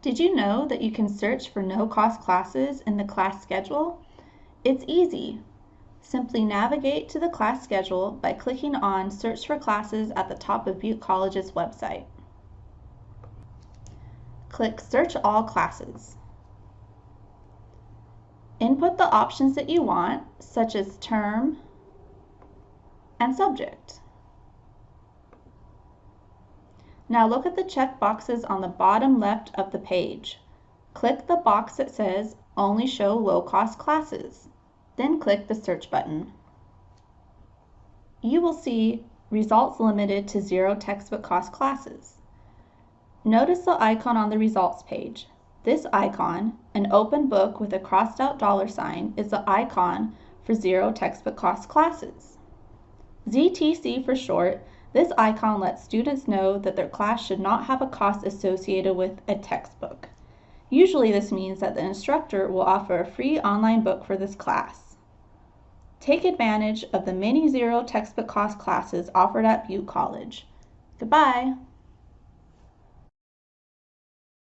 Did you know that you can search for no-cost classes in the class schedule? It's easy. Simply navigate to the class schedule by clicking on Search for Classes at the top of Butte College's website. Click Search All Classes. Input the options that you want, such as term and subject. Now look at the check boxes on the bottom left of the page. Click the box that says Only Show Low-Cost Classes. Then click the Search button. You will see Results Limited to Zero Textbook Cost Classes. Notice the icon on the results page. This icon, an open book with a crossed out dollar sign, is the icon for Zero Textbook Cost Classes. ZTC for short this icon lets students know that their class should not have a cost associated with a textbook. Usually this means that the instructor will offer a free online book for this class. Take advantage of the many zero textbook cost classes offered at Butte College. Goodbye!